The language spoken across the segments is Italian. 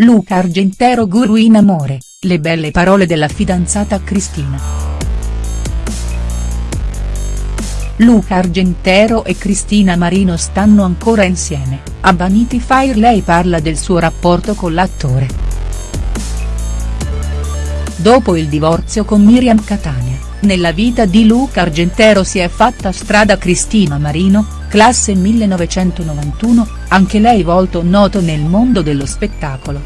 Luca Argentero guru in amore, le belle parole della fidanzata Cristina. Luca Argentero e Cristina Marino stanno ancora insieme, a Vanity Fair lei parla del suo rapporto con l'attore. Dopo il divorzio con Miriam Catania, nella vita di Luca Argentero si è fatta strada Cristina Marino, classe 1991, anche lei volto noto nel mondo dello spettacolo.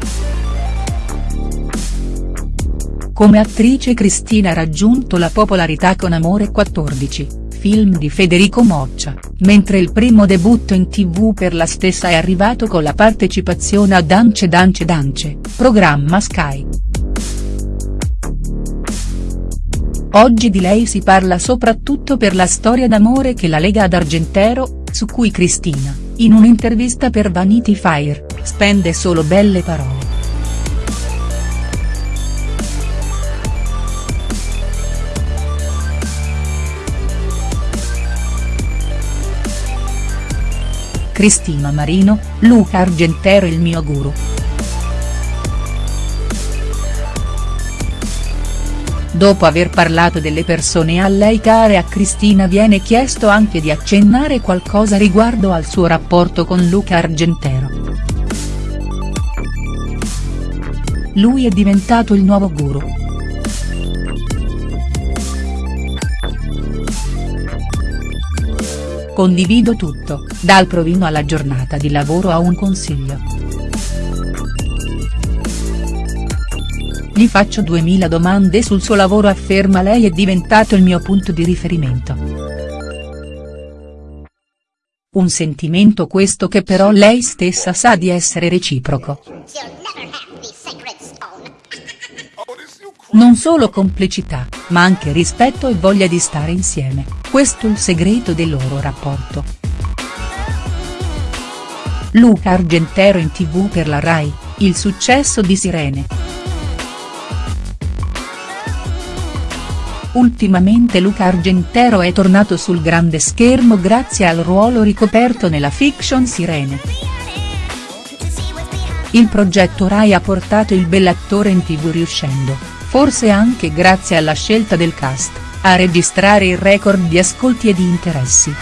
Come attrice Cristina ha raggiunto la popolarità con Amore 14, film di Federico Moccia, mentre il primo debutto in tv per la stessa è arrivato con la partecipazione a Dance Dance Dance, programma Sky. Oggi di lei si parla soprattutto per la storia d'amore che la lega ad Argentero, su cui Cristina, in un'intervista per Vanity Fair, spende solo belle parole. Cristina Marino, Luca Argentero il mio guru. Dopo aver parlato delle persone a lei care a Cristina viene chiesto anche di accennare qualcosa riguardo al suo rapporto con Luca Argentero. Lui è diventato il nuovo guru. Condivido tutto, dal provino alla giornata di lavoro a un consiglio. Gli faccio 2000 domande sul suo lavoro afferma lei è diventato il mio punto di riferimento. Un sentimento questo che però lei stessa sa di essere reciproco. Non solo complicità, ma anche rispetto e voglia di stare insieme, questo il segreto del loro rapporto. Luca Argentero in tv per la Rai, il successo di Sirene. Ultimamente Luca Argentero è tornato sul grande schermo grazie al ruolo ricoperto nella fiction Sirene. Il progetto Rai ha portato il bell'attore in tv riuscendo, forse anche grazie alla scelta del cast, a registrare il record di ascolti e di interessi.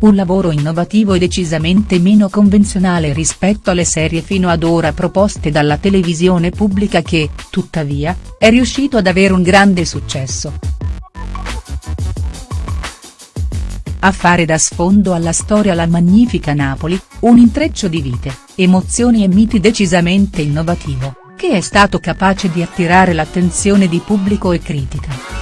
Un lavoro innovativo e decisamente meno convenzionale rispetto alle serie fino ad ora proposte dalla televisione pubblica che, tuttavia, è riuscito ad avere un grande successo. A fare da sfondo alla storia La Magnifica Napoli, un intreccio di vite, emozioni e miti decisamente innovativo, che è stato capace di attirare l'attenzione di pubblico e critica.